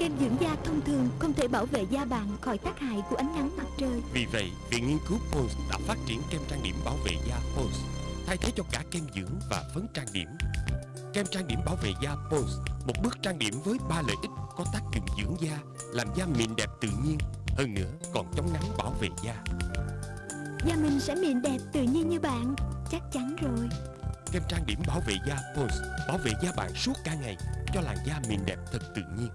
Kem dưỡng da thông thường không thể bảo vệ da bạn khỏi tác hại của ánh nắng mặt trời Vì vậy, Viện Nghiên cứu Pond's đã phát triển kem trang điểm bảo vệ da Pond's thay thế cho cả kem dưỡng và phấn trang điểm. Kem trang điểm bảo vệ da Pond's, một bước trang điểm với ba lợi ích có tác dụng dưỡng da, làm da mịn đẹp tự nhiên, hơn nữa còn chống nắng bảo vệ da. Da mình sẽ mịn đẹp tự nhiên như bạn Chắc chắn rồi Kem trang điểm bảo vệ da Pond's bảo vệ da bạn suốt cả ngày cho làn da mịn đẹp thật tự nhiên.